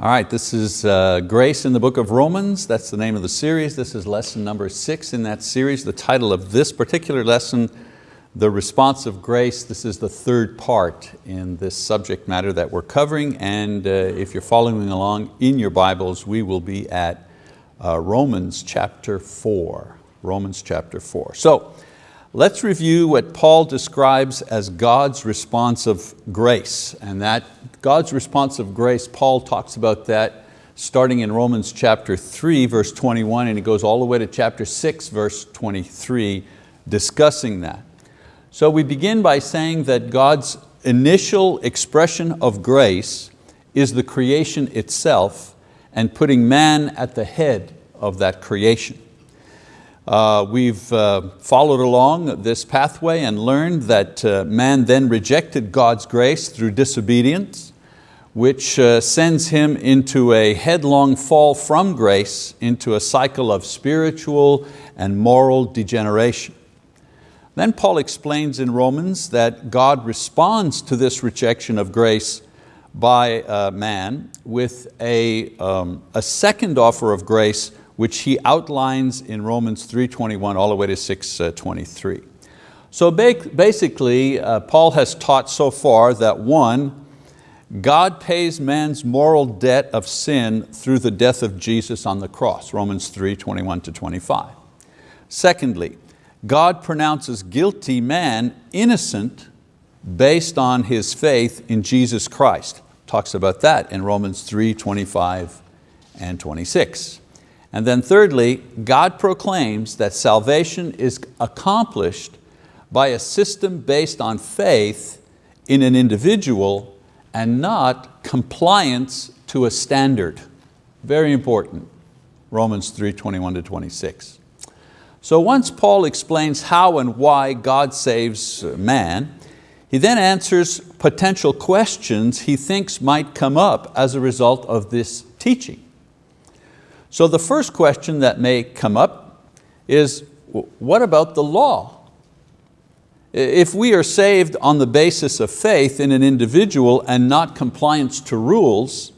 All right, this is uh, Grace in the Book of Romans. That's the name of the series. This is lesson number six in that series. The title of this particular lesson, The Response of Grace. This is the third part in this subject matter that we're covering. And uh, if you're following along in your Bibles, we will be at uh, Romans chapter four. Romans chapter four. So let's review what Paul describes as God's response of grace. And that God's response of grace, Paul talks about that starting in Romans chapter 3 verse 21 and it goes all the way to chapter 6 verse 23 discussing that. So we begin by saying that God's initial expression of grace is the creation itself and putting man at the head of that creation. Uh, we've uh, followed along this pathway and learned that uh, man then rejected God's grace through disobedience which uh, sends him into a headlong fall from grace into a cycle of spiritual and moral degeneration. Then Paul explains in Romans that God responds to this rejection of grace by uh, man with a, um, a second offer of grace which he outlines in Romans 3.21 all the way to 6.23. Uh, so basically, Paul has taught so far that one, God pays man's moral debt of sin through the death of Jesus on the cross, Romans 3, 21 to 25. Secondly, God pronounces guilty man innocent based on his faith in Jesus Christ. Talks about that in Romans 3, 25 and 26. And then thirdly, God proclaims that salvation is accomplished by a system based on faith in an individual and not compliance to a standard. Very important, Romans 3, 21 to 26. So once Paul explains how and why God saves man, he then answers potential questions he thinks might come up as a result of this teaching. So the first question that may come up is, what about the law? If we are saved on the basis of faith in an individual and not compliance to rules,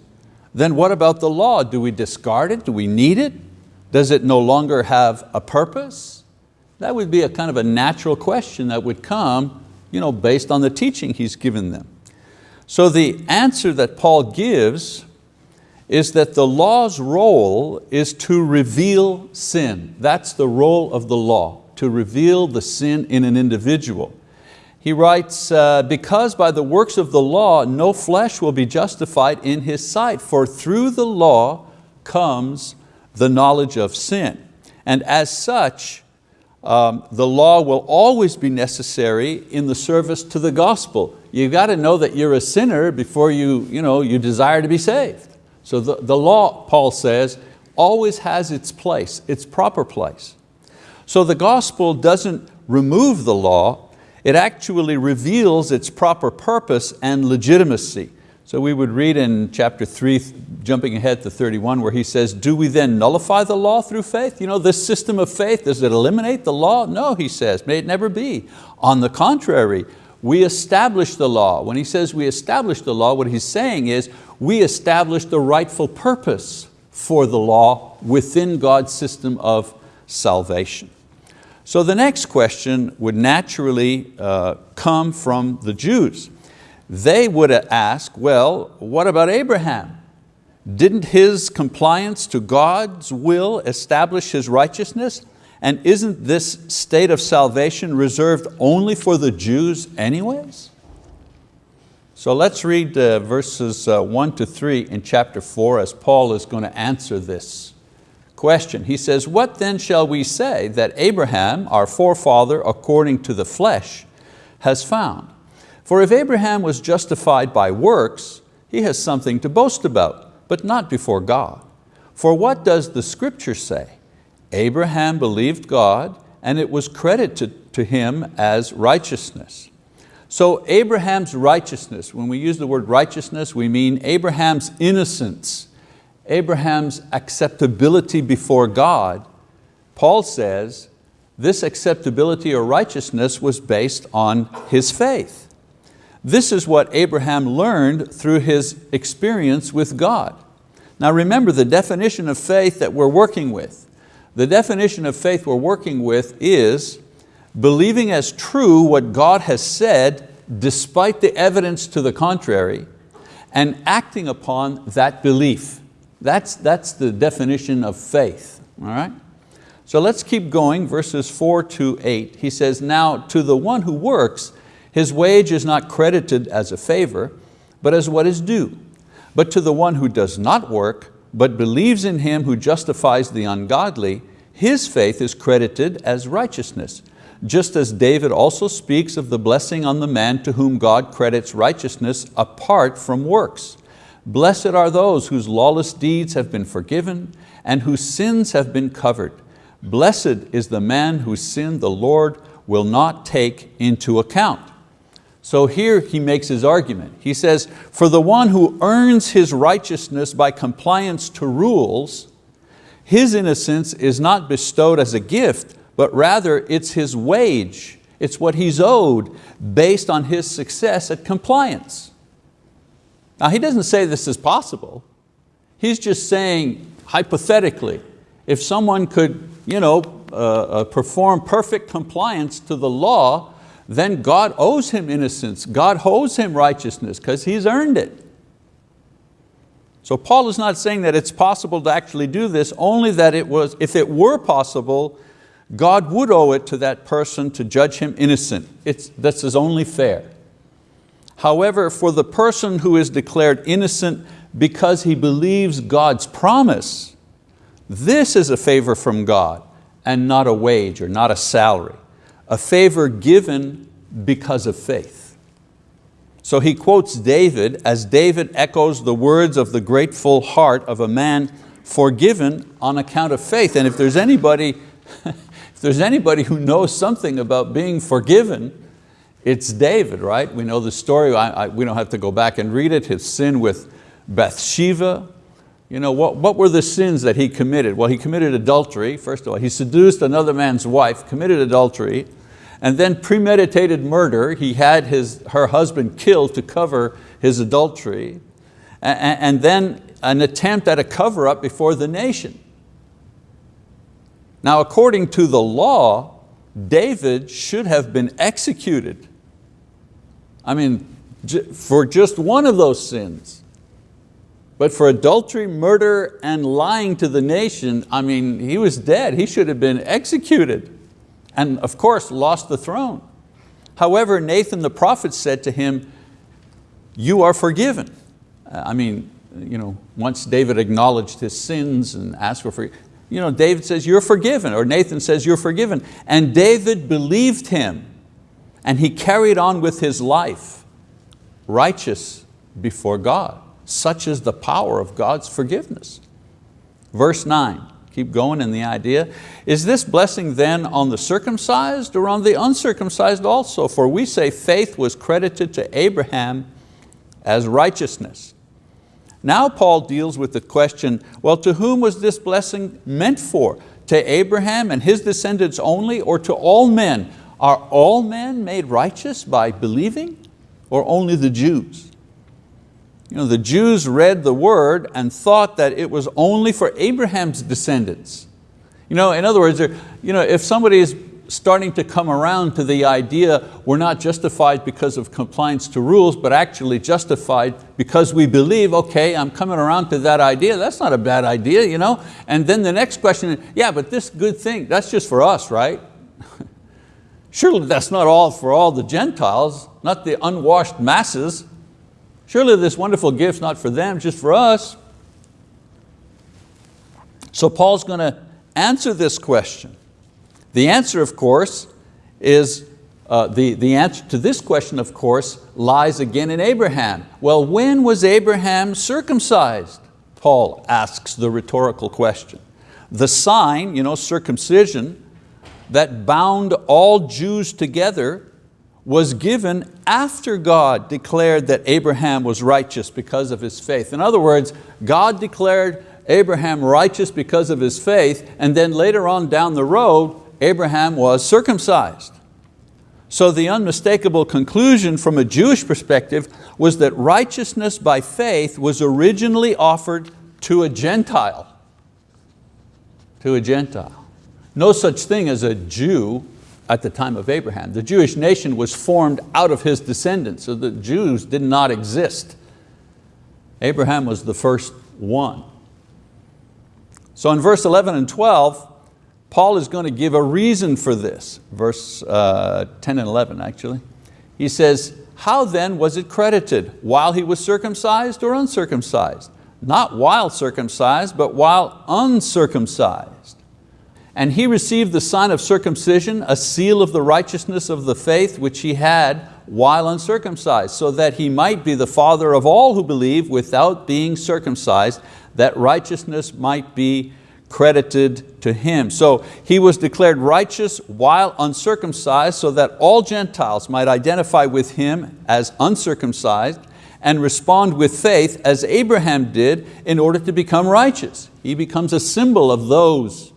then what about the law? Do we discard it? Do we need it? Does it no longer have a purpose? That would be a kind of a natural question that would come you know, based on the teaching he's given them. So the answer that Paul gives is that the law's role is to reveal sin. That's the role of the law to reveal the sin in an individual. He writes, uh, because by the works of the law no flesh will be justified in his sight, for through the law comes the knowledge of sin. And as such, um, the law will always be necessary in the service to the gospel. You've got to know that you're a sinner before you, you, know, you desire to be saved. So the, the law, Paul says, always has its place, its proper place. So the gospel doesn't remove the law, it actually reveals its proper purpose and legitimacy. So we would read in chapter three, jumping ahead to 31, where he says, do we then nullify the law through faith? You know, this system of faith, does it eliminate the law? No, he says, may it never be. On the contrary, we establish the law. When he says we establish the law, what he's saying is we establish the rightful purpose for the law within God's system of salvation. So the next question would naturally uh, come from the Jews. They would ask, well, what about Abraham? Didn't his compliance to God's will establish his righteousness? And isn't this state of salvation reserved only for the Jews anyways? So let's read uh, verses uh, one to three in chapter four as Paul is going to answer this question. He says, what then shall we say that Abraham, our forefather according to the flesh, has found? For if Abraham was justified by works, he has something to boast about, but not before God. For what does the scripture say? Abraham believed God and it was credited to him as righteousness. So Abraham's righteousness, when we use the word righteousness, we mean Abraham's innocence, Abraham's acceptability before God, Paul says this acceptability or righteousness was based on his faith. This is what Abraham learned through his experience with God. Now remember the definition of faith that we're working with. The definition of faith we're working with is believing as true what God has said despite the evidence to the contrary and acting upon that belief. That's, that's the definition of faith, all right? So let's keep going, verses four to eight. He says, now to the one who works, his wage is not credited as a favor, but as what is due. But to the one who does not work, but believes in Him who justifies the ungodly, his faith is credited as righteousness. Just as David also speaks of the blessing on the man to whom God credits righteousness apart from works. Blessed are those whose lawless deeds have been forgiven and whose sins have been covered. Blessed is the man whose sin the Lord will not take into account. So here he makes his argument. He says, for the one who earns his righteousness by compliance to rules, his innocence is not bestowed as a gift, but rather it's his wage. It's what he's owed based on his success at compliance. Now he doesn't say this is possible. He's just saying, hypothetically, if someone could you know, uh, uh, perform perfect compliance to the law, then God owes him innocence. God owes him righteousness because he's earned it. So Paul is not saying that it's possible to actually do this, only that it was, if it were possible, God would owe it to that person to judge him innocent. It's, this is only fair. However, for the person who is declared innocent because he believes God's promise, this is a favor from God and not a wage or not a salary a favor given because of faith. So he quotes David as David echoes the words of the grateful heart of a man forgiven on account of faith. And if there's anybody, if there's anybody who knows something about being forgiven, it's David, right? We know the story, I, I, we don't have to go back and read it, his sin with Bathsheba, you know, what, what were the sins that he committed? Well, he committed adultery, first of all. He seduced another man's wife, committed adultery, and then premeditated murder. He had his, her husband killed to cover his adultery, and, and then an attempt at a cover-up before the nation. Now, according to the law, David should have been executed. I mean, for just one of those sins. But for adultery, murder, and lying to the nation, I mean, he was dead. He should have been executed and of course lost the throne. However, Nathan the prophet said to him, you are forgiven. I mean, you know, once David acknowledged his sins and asked for forgiveness, you know, David says, you're forgiven, or Nathan says, you're forgiven. And David believed him, and he carried on with his life, righteous before God. Such is the power of God's forgiveness. Verse nine, keep going in the idea. Is this blessing then on the circumcised or on the uncircumcised also? For we say faith was credited to Abraham as righteousness. Now Paul deals with the question, well, to whom was this blessing meant for? To Abraham and his descendants only or to all men? Are all men made righteous by believing or only the Jews? You know, the Jews read the word and thought that it was only for Abraham's descendants. You know, in other words, you know, if somebody is starting to come around to the idea we're not justified because of compliance to rules, but actually justified because we believe, okay, I'm coming around to that idea, that's not a bad idea, you know? And then the next question yeah, but this good thing, that's just for us, right? Surely that's not all for all the Gentiles, not the unwashed masses. Surely this wonderful gift's not for them, just for us. So Paul's going to answer this question. The answer, of course, is, uh, the, the answer to this question, of course, lies again in Abraham. Well, when was Abraham circumcised? Paul asks the rhetorical question. The sign, you know, circumcision, that bound all Jews together was given after God declared that Abraham was righteous because of his faith. In other words, God declared Abraham righteous because of his faith, and then later on down the road, Abraham was circumcised. So the unmistakable conclusion from a Jewish perspective was that righteousness by faith was originally offered to a Gentile. To a Gentile. No such thing as a Jew at the time of Abraham. The Jewish nation was formed out of his descendants, so the Jews did not exist. Abraham was the first one. So in verse 11 and 12, Paul is going to give a reason for this, verse uh, 10 and 11 actually. He says, how then was it credited? While he was circumcised or uncircumcised? Not while circumcised, but while uncircumcised. And he received the sign of circumcision, a seal of the righteousness of the faith which he had while uncircumcised, so that he might be the father of all who believe without being circumcised, that righteousness might be credited to him. So he was declared righteous while uncircumcised so that all Gentiles might identify with him as uncircumcised and respond with faith as Abraham did in order to become righteous. He becomes a symbol of those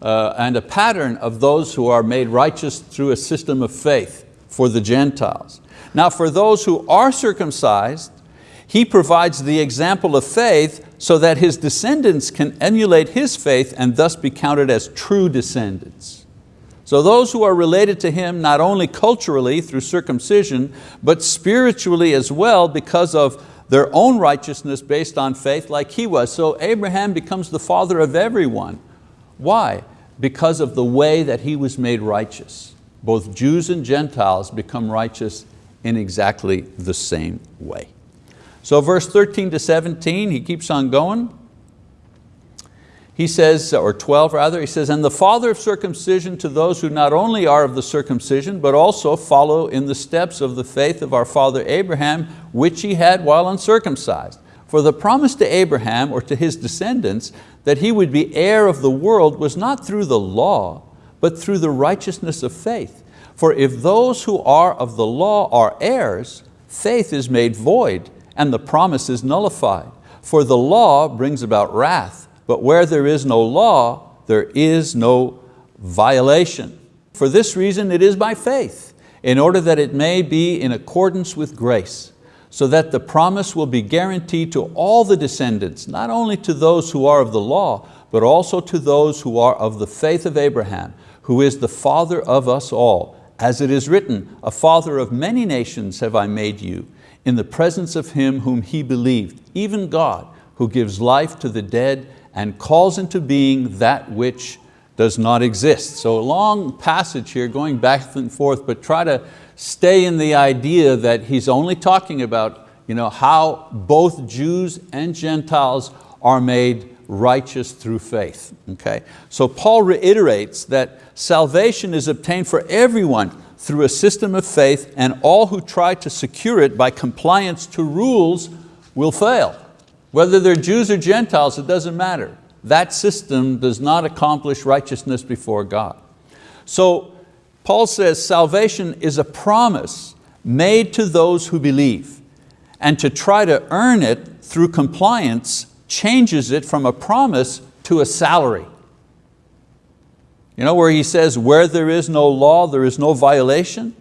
uh, and a pattern of those who are made righteous through a system of faith for the Gentiles. Now for those who are circumcised, he provides the example of faith so that his descendants can emulate his faith and thus be counted as true descendants. So those who are related to him not only culturally through circumcision, but spiritually as well because of their own righteousness based on faith like he was. So Abraham becomes the father of everyone. Why? Because of the way that he was made righteous. Both Jews and Gentiles become righteous in exactly the same way. So verse 13 to 17, he keeps on going. He says, or 12 rather, he says, and the father of circumcision to those who not only are of the circumcision, but also follow in the steps of the faith of our father Abraham, which he had while uncircumcised. For the promise to Abraham or to his descendants that he would be heir of the world was not through the law, but through the righteousness of faith. For if those who are of the law are heirs, faith is made void, and the promise is nullified. For the law brings about wrath, but where there is no law, there is no violation. For this reason it is by faith, in order that it may be in accordance with grace, so that the promise will be guaranteed to all the descendants, not only to those who are of the law, but also to those who are of the faith of Abraham, who is the father of us all. As it is written, a father of many nations have I made you, in the presence of him whom he believed, even God, who gives life to the dead and calls into being that which does not exist. So a long passage here going back and forth, but try to stay in the idea that he's only talking about you know, how both Jews and Gentiles are made righteous through faith. Okay? So Paul reiterates that salvation is obtained for everyone through a system of faith and all who try to secure it by compliance to rules will fail. Whether they're Jews or Gentiles, it doesn't matter. That system does not accomplish righteousness before God. So Paul says salvation is a promise made to those who believe. And to try to earn it through compliance changes it from a promise to a salary. You know where he says, where there is no law, there is no violation?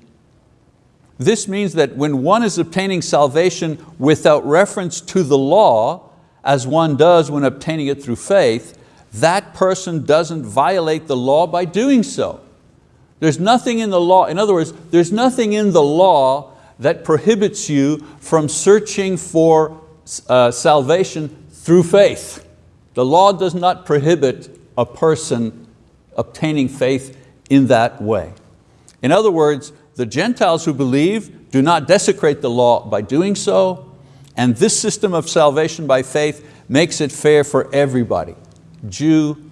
This means that when one is obtaining salvation without reference to the law, as one does when obtaining it through faith, that person doesn't violate the law by doing so. There's nothing in the law, in other words, there's nothing in the law that prohibits you from searching for uh, salvation through faith. The law does not prohibit a person obtaining faith in that way. In other words, the Gentiles who believe do not desecrate the law by doing so, and this system of salvation by faith makes it fair for everybody, Jew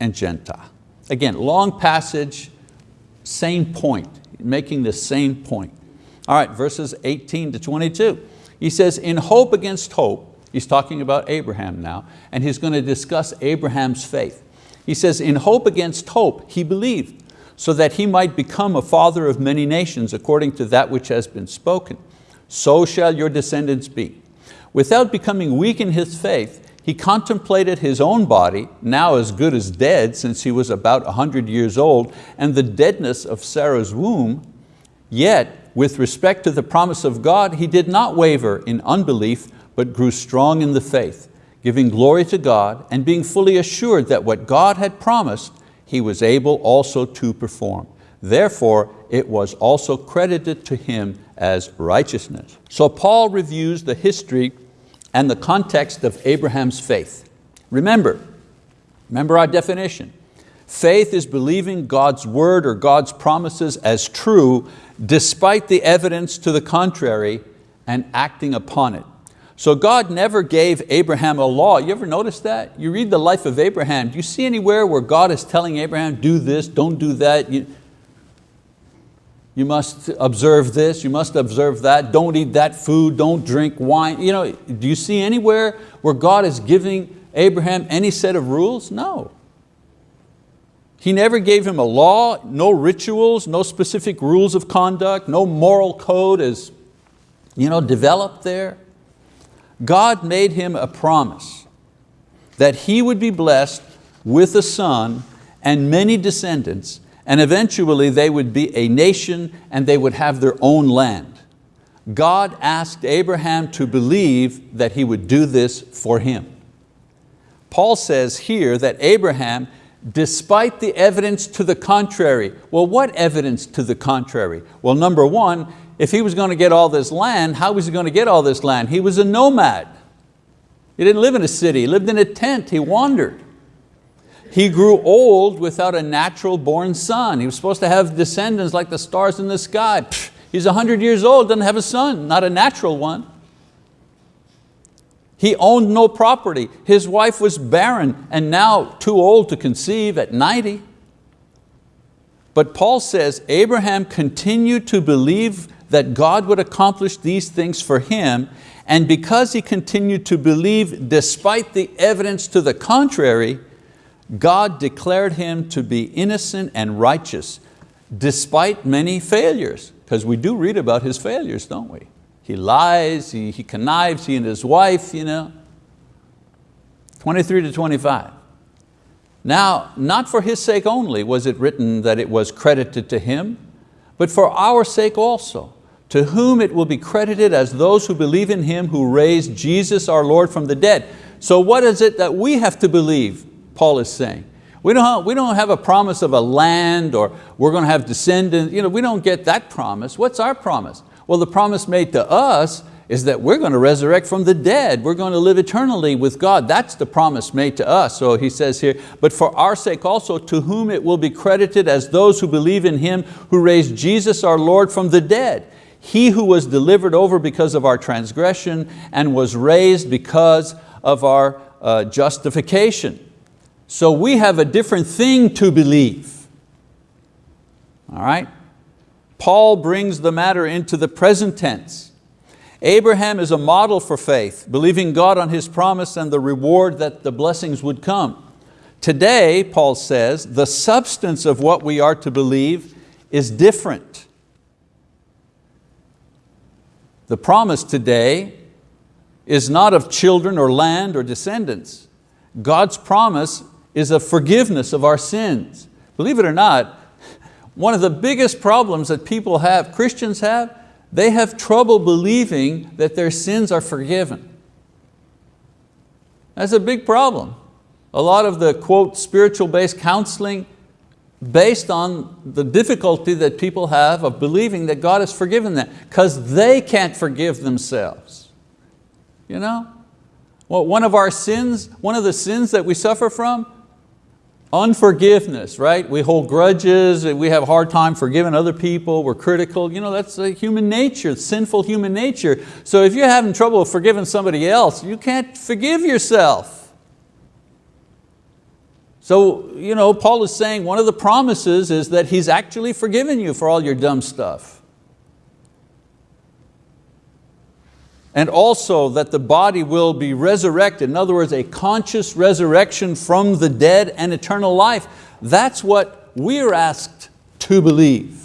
and Gentile. Again, long passage, same point, making the same point. All right, verses 18 to 22. He says, in hope against hope, he's talking about Abraham now, and he's going to discuss Abraham's faith. He says, in hope against hope, he believed, so that he might become a father of many nations according to that which has been spoken. So shall your descendants be. Without becoming weak in his faith, he contemplated his own body, now as good as dead since he was about a hundred years old, and the deadness of Sarah's womb. Yet, with respect to the promise of God, he did not waver in unbelief, but grew strong in the faith giving glory to God and being fully assured that what God had promised, he was able also to perform. Therefore, it was also credited to him as righteousness. So Paul reviews the history and the context of Abraham's faith. Remember, remember our definition. Faith is believing God's word or God's promises as true despite the evidence to the contrary and acting upon it. So God never gave Abraham a law. You ever notice that? You read the life of Abraham. Do you see anywhere where God is telling Abraham, do this, don't do that? You, you must observe this, you must observe that, don't eat that food, don't drink wine. You know, do you see anywhere where God is giving Abraham any set of rules? No. He never gave him a law, no rituals, no specific rules of conduct, no moral code is you know, developed there. God made him a promise that he would be blessed with a son and many descendants and eventually they would be a nation and they would have their own land. God asked Abraham to believe that he would do this for him. Paul says here that Abraham, despite the evidence to the contrary, well what evidence to the contrary? Well number one, if he was going to get all this land, how was he going to get all this land? He was a nomad. He didn't live in a city, he lived in a tent, he wandered. He grew old without a natural born son. He was supposed to have descendants like the stars in the sky. Psh, he's 100 years old, doesn't have a son, not a natural one. He owned no property. His wife was barren and now too old to conceive at 90. But Paul says Abraham continued to believe that God would accomplish these things for him and because he continued to believe despite the evidence to the contrary, God declared him to be innocent and righteous despite many failures, because we do read about his failures, don't we? He lies, he, he connives, he and his wife, you know. 23 to 25. Now, not for his sake only was it written that it was credited to him, but for our sake also, to whom it will be credited as those who believe in Him who raised Jesus our Lord from the dead. So what is it that we have to believe? Paul is saying. We don't, have, we don't have a promise of a land or we're going to have descendants. You know, we don't get that promise. What's our promise? Well, the promise made to us is that we're going to resurrect from the dead. We're going to live eternally with God. That's the promise made to us. So he says here, but for our sake also, to whom it will be credited as those who believe in Him who raised Jesus our Lord from the dead. He who was delivered over because of our transgression and was raised because of our uh, justification. So we have a different thing to believe. All right? Paul brings the matter into the present tense. Abraham is a model for faith, believing God on his promise and the reward that the blessings would come. Today, Paul says, the substance of what we are to believe is different. The promise today is not of children or land or descendants. God's promise is a forgiveness of our sins. Believe it or not, one of the biggest problems that people have, Christians have, they have trouble believing that their sins are forgiven. That's a big problem. A lot of the quote spiritual-based counseling based on the difficulty that people have of believing that God has forgiven them because they can't forgive themselves. You know? Well, one of our sins, one of the sins that we suffer from Unforgiveness, right? We hold grudges, we have a hard time forgiving other people, we're critical. You know, that's human nature, sinful human nature. So if you're having trouble forgiving somebody else, you can't forgive yourself. So you know, Paul is saying one of the promises is that he's actually forgiven you for all your dumb stuff. And also that the body will be resurrected. In other words, a conscious resurrection from the dead and eternal life. That's what we're asked to believe.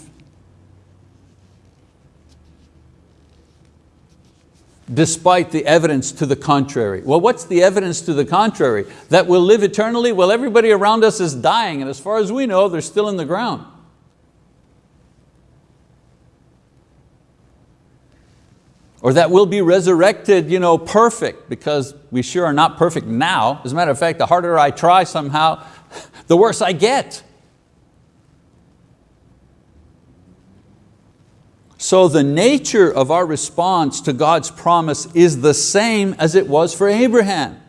despite the evidence to the contrary. Well, what's the evidence to the contrary? That we'll live eternally? Well, everybody around us is dying, and as far as we know, they're still in the ground. Or that we'll be resurrected you know, perfect because we sure are not perfect now. As a matter of fact, the harder I try somehow, the worse I get. So the nature of our response to God's promise is the same as it was for Abraham.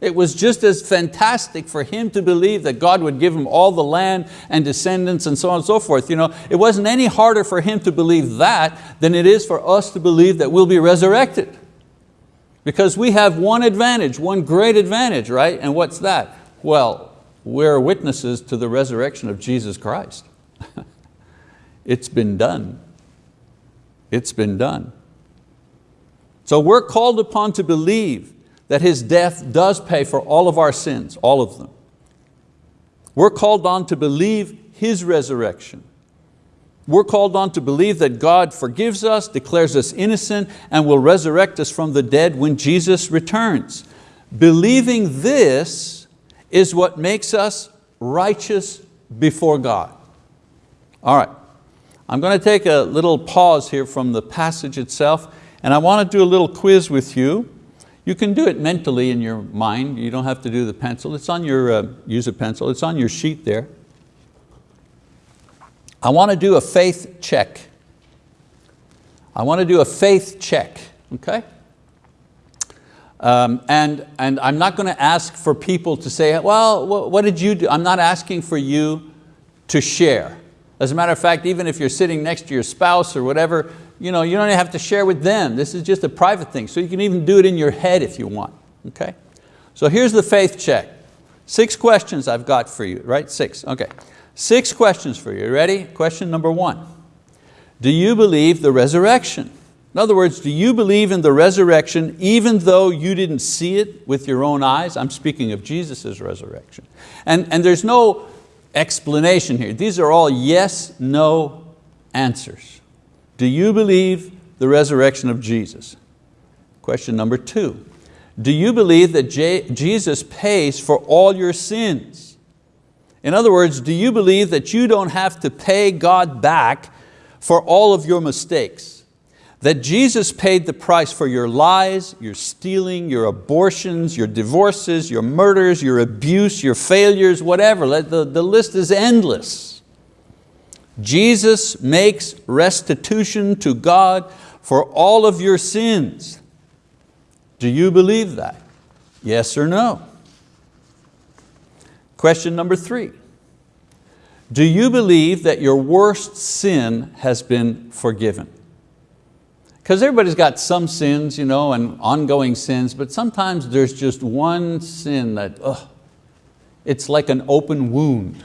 It was just as fantastic for him to believe that God would give him all the land and descendants and so on and so forth. You know, it wasn't any harder for him to believe that than it is for us to believe that we'll be resurrected. Because we have one advantage, one great advantage, right? And what's that? Well, we're witnesses to the resurrection of Jesus Christ. it's been done. It's been done. So we're called upon to believe that His death does pay for all of our sins, all of them. We're called on to believe His resurrection. We're called on to believe that God forgives us, declares us innocent, and will resurrect us from the dead when Jesus returns. Believing this is what makes us righteous before God. All right, I'm going to take a little pause here from the passage itself and I want to do a little quiz with you. You can do it mentally in your mind. You don't have to do the pencil. It's on your, uh, use a pencil. It's on your sheet there. I want to do a faith check. I want to do a faith check, okay? Um, and, and I'm not going to ask for people to say, well, what did you do? I'm not asking for you to share. As a matter of fact, even if you're sitting next to your spouse or whatever, you, know, you don't have to share with them. This is just a private thing. So you can even do it in your head if you want, okay? So here's the faith check. Six questions I've got for you, right? Six, okay. Six questions for you, ready? Question number one. Do you believe the resurrection? In other words, do you believe in the resurrection even though you didn't see it with your own eyes? I'm speaking of Jesus' resurrection. And, and there's no explanation here. These are all yes, no answers. Do you believe the resurrection of Jesus? Question number two. Do you believe that Jesus pays for all your sins? In other words, do you believe that you don't have to pay God back for all of your mistakes? that Jesus paid the price for your lies, your stealing, your abortions, your divorces, your murders, your abuse, your failures, whatever. The, the list is endless. Jesus makes restitution to God for all of your sins. Do you believe that? Yes or no? Question number three. Do you believe that your worst sin has been forgiven? Because everybody's got some sins you know, and ongoing sins, but sometimes there's just one sin that, ugh, it's like an open wound.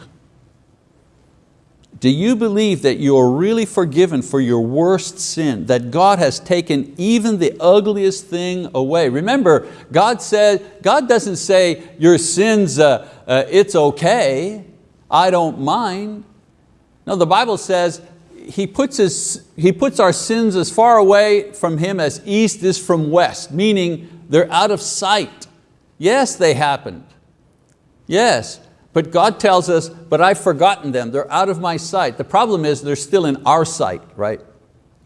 Do you believe that you are really forgiven for your worst sin, that God has taken even the ugliest thing away? Remember, God said, God doesn't say your sins, uh, uh, it's okay, I don't mind. No, the Bible says he, puts his, he puts our sins as far away from Him as east is from west, meaning they're out of sight. Yes, they happened. Yes, but God tells us, but I've forgotten them, they're out of my sight. The problem is they're still in our sight, right?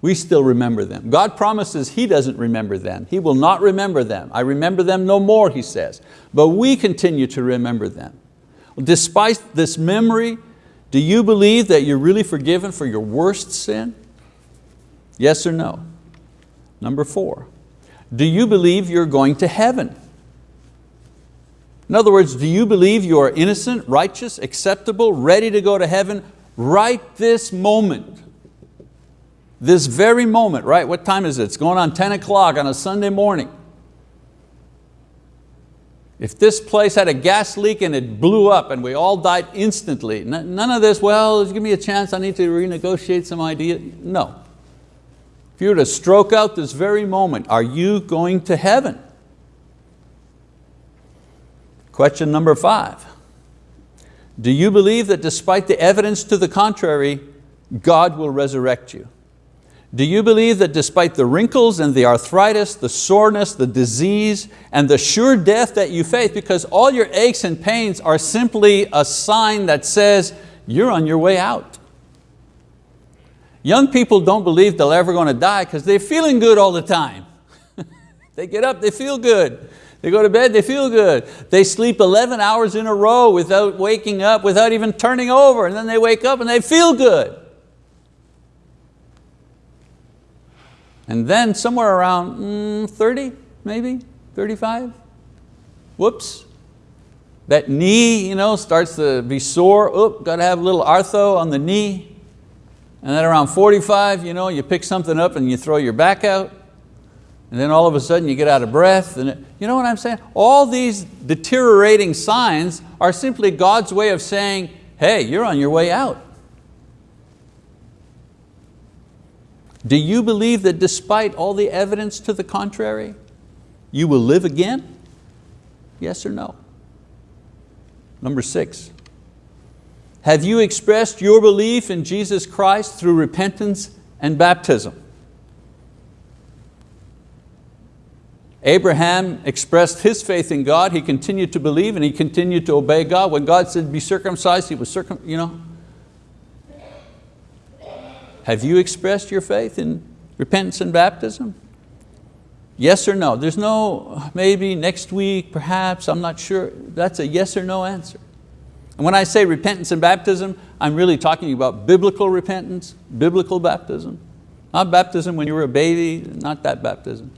We still remember them. God promises He doesn't remember them. He will not remember them. I remember them no more, He says. But we continue to remember them. Despite this memory, do you believe that you're really forgiven for your worst sin? Yes or no? Number four, do you believe you're going to heaven? In other words, do you believe you are innocent, righteous, acceptable, ready to go to heaven right this moment? This very moment, right? What time is it? It's going on 10 o'clock on a Sunday morning. If this place had a gas leak and it blew up and we all died instantly, none of this, well, give me a chance, I need to renegotiate some idea. No. If you were to stroke out this very moment, are you going to heaven? Question number five. Do you believe that despite the evidence to the contrary, God will resurrect you? Do you believe that despite the wrinkles and the arthritis, the soreness, the disease, and the sure death that you face, because all your aches and pains are simply a sign that says you're on your way out. Young people don't believe they're ever going to die because they're feeling good all the time. they get up, they feel good. They go to bed, they feel good. They sleep 11 hours in a row without waking up, without even turning over, and then they wake up and they feel good. And then somewhere around mm, 30, maybe, 35, whoops, that knee you know, starts to be sore, oop, got to have a little arthro on the knee. And then around 45, you know, you pick something up and you throw your back out. And then all of a sudden you get out of breath. And it, you know what I'm saying? All these deteriorating signs are simply God's way of saying, hey, you're on your way out. Do you believe that despite all the evidence to the contrary, you will live again? Yes or no? Number six, have you expressed your belief in Jesus Christ through repentance and baptism? Abraham expressed his faith in God, he continued to believe and he continued to obey God. When God said be circumcised, he was circum, you know. Have you expressed your faith in repentance and baptism? Yes or no? There's no maybe next week, perhaps, I'm not sure. That's a yes or no answer. And when I say repentance and baptism, I'm really talking about biblical repentance, biblical baptism. Not baptism when you were a baby, not that baptism.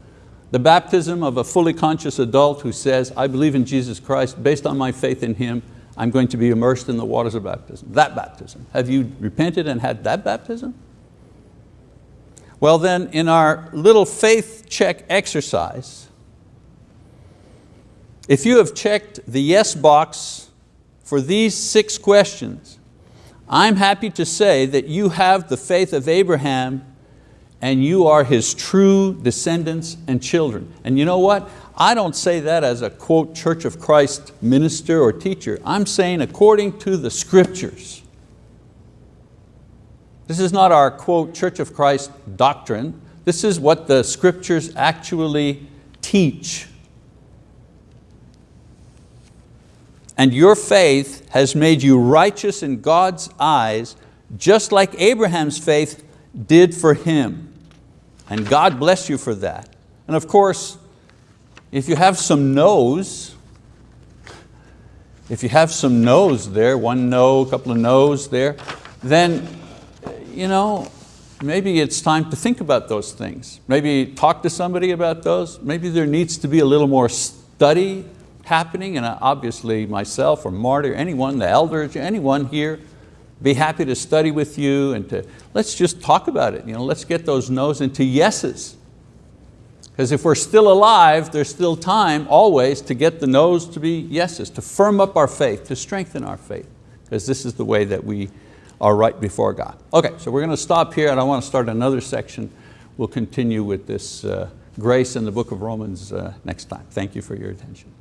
The baptism of a fully conscious adult who says, I believe in Jesus Christ, based on my faith in Him, I'm going to be immersed in the waters of baptism. That baptism. Have you repented and had that baptism? Well then, in our little faith check exercise, if you have checked the yes box for these six questions, I'm happy to say that you have the faith of Abraham and you are his true descendants and children. And you know what? I don't say that as a quote Church of Christ minister or teacher. I'm saying according to the scriptures. This is not our quote Church of Christ doctrine. This is what the scriptures actually teach. And your faith has made you righteous in God's eyes, just like Abraham's faith did for him. And God bless you for that. And of course, if you have some no's, if you have some no's there, one no, a couple of no's there, then you know, maybe it's time to think about those things. Maybe talk to somebody about those. Maybe there needs to be a little more study happening and obviously myself or Marty or anyone, the elders, anyone here, be happy to study with you and to, let's just talk about it. You know, let's get those no's into yeses. Because if we're still alive, there's still time always to get the no's to be yeses, to firm up our faith, to strengthen our faith. Because this is the way that we are right before God. Okay, so we're going to stop here and I want to start another section. We'll continue with this uh, grace in the book of Romans uh, next time. Thank you for your attention.